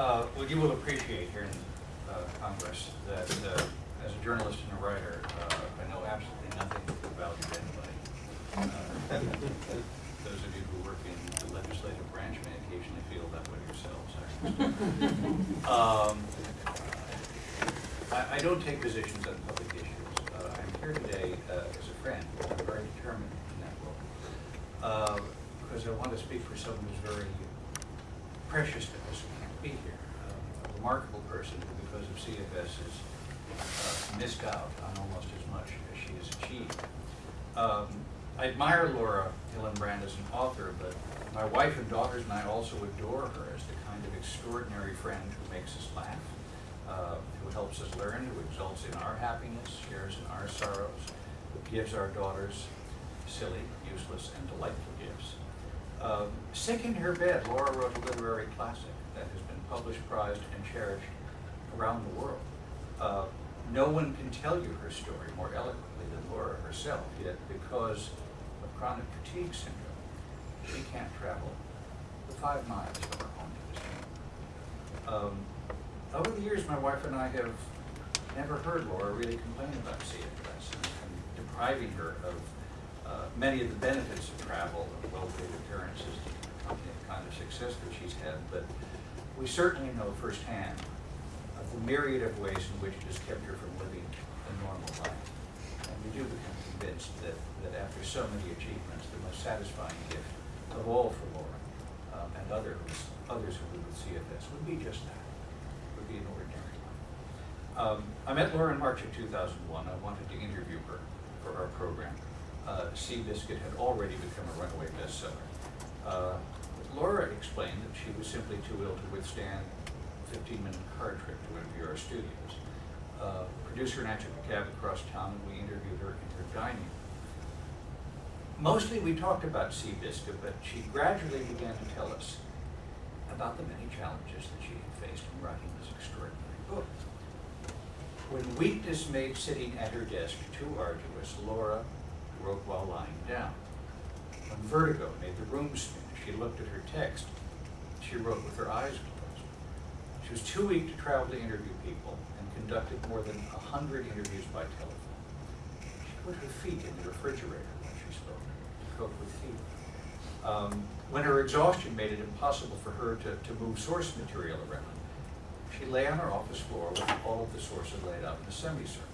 Uh, Well, you will appreciate here in uh, Congress that uh, as a journalist and a writer, uh, I know absolutely nothing about anybody. Uh, Those of you who work in the legislative branch may occasionally feel that way yourselves. I. Um, I, I don't take positions on public issues. Uh, I'm here today as a friend, I'm very determined in that role. Because I want to speak for someone who's very precious to us can't be here. Um, A remarkable person who, because of CFS, has uh, missed out on almost as much as she has achieved. Um, I admire Laura Hillenbrand as an author, but my wife and daughters and I also adore her as the kind of extraordinary friend who makes us laugh, uh, who helps us learn, who exults in our happiness, shares in our sorrows, who gives our daughters silly, useless, and delightful gifts. Um, Sick in her bed, Laura wrote a literary classic that has been published, prized, and cherished around the world. Uh, no one can tell you her story more eloquently than Laura herself, yet because of chronic fatigue syndrome, she can't travel the five miles from her home to room. Um, over the years, my wife and I have never heard Laura really complain about CFS and and depriving her of uh, many of the benefits of travel and well-paid appearances to the kind of success that she's had, but we certainly know firsthand of the myriad of ways in which it has kept her from living a normal life. And we do become convinced that, that after so many achievements, the most satisfying gift of all for Laura um, and others, others who live with CFS would be just that, would be an ordinary life. Um, I met Laura in March of 2001. I wanted to interview her for our program. Uh, Seabiscuit had already become a runaway bestseller. Uh, Laura explained that she was simply too ill to withstand a 15-minute car trip to NPR studios. Uh, producer and I took a cab across town and we interviewed her in her dining room. Mostly we talked about Seabiscuit, but she gradually began to tell us about the many challenges that she had faced in writing this extraordinary book. When weakness made sitting at her desk too arduous, Laura wrote while lying down. When vertigo made the room spin, she looked at her text. She wrote with her eyes closed. She was too weak to travel to interview people and conducted more than a hundred interviews by telephone. She put her feet in the refrigerator when she spoke to cope with fever. Um, when her exhaustion made it impossible for her to, to move source material around, she lay on her office floor with all of the sources laid out in a semicircle.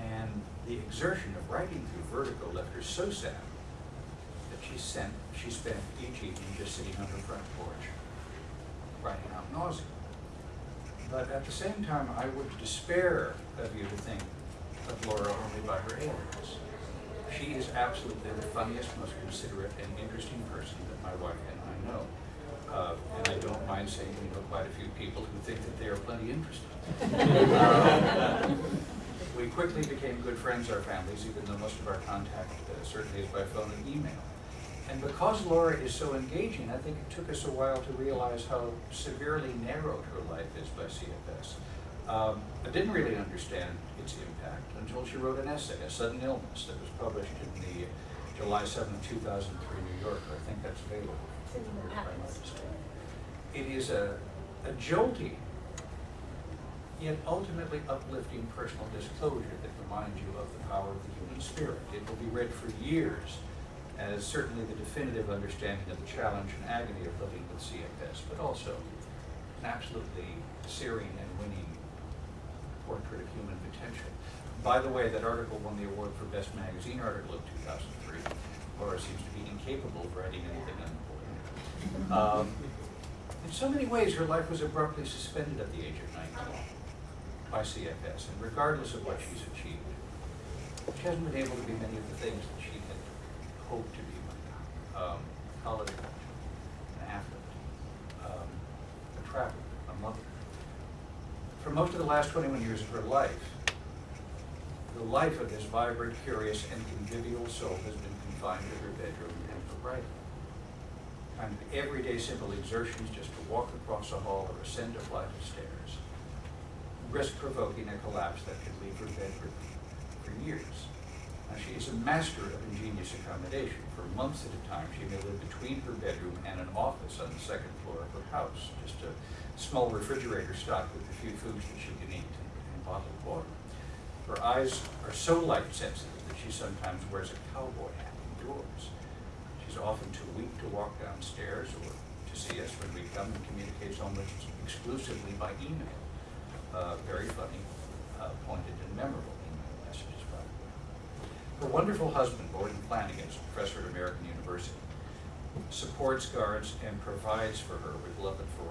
And the exertion of writing through vertigo left her so sad that she sent, she spent each evening just sitting on her front porch, writing out nausea. But at the same time, I would despair of you to think of Laura only by her alias. She is absolutely the funniest, most considerate, and interesting person that my wife and I know. Uh, and I don't mind saying we know quite a few people who think that they are plenty interesting. We quickly became good friends, our families, even though most of our contact uh, certainly is by phone and email. And because Laura is so engaging, I think it took us a while to realize how severely narrowed her life is by CFS. Um, I didn't really understand its impact until she wrote an essay, A Sudden Illness, that was published in the July 7, 2003 New Yorker. I think that's available. It's in the atlas. It is a, a jolting, yet ultimately uplifting personal disclosure that reminds you of the power of the human spirit. It will be read for years as certainly the definitive understanding of the challenge and agony of living with CFS, but also an absolutely searing and winning portrait of human potential. By the way, that article won the award for Best Magazine Article of 2003. Laura seems to be incapable of writing anything unimportant. Um, in so many ways, her life was abruptly suspended at the age of 19 by CFS, and regardless of what she's achieved, she hasn't been able to be many of the things that she had hoped to be now. Um, college an athlete, um, a traveler, a mother. For most of the last 21 years of her life, the life of this vibrant, curious, and convivial soul has been confined to her bedroom and her writing. Kind of everyday simple exertions just to walk across a hall or ascend a flight of stairs, risk provoking a collapse that could leave her bedridden for years. Now, she is a master of ingenious accommodation. For months at a time, she may live between her bedroom and an office on the second floor of her house. Just a small refrigerator stocked with a few foods that she can eat and bottled water. Her eyes are so light sensitive that she sometimes wears a cowboy hat indoors. She's often too weak to walk downstairs or to see us when we come and communicates almost exclusively by email. Uh, very funny, uh, pointed and memorable email messages, by the. Her wonderful husband, Borden Flanagan, is a professor at American University, supports, guards, and provides for her with love and for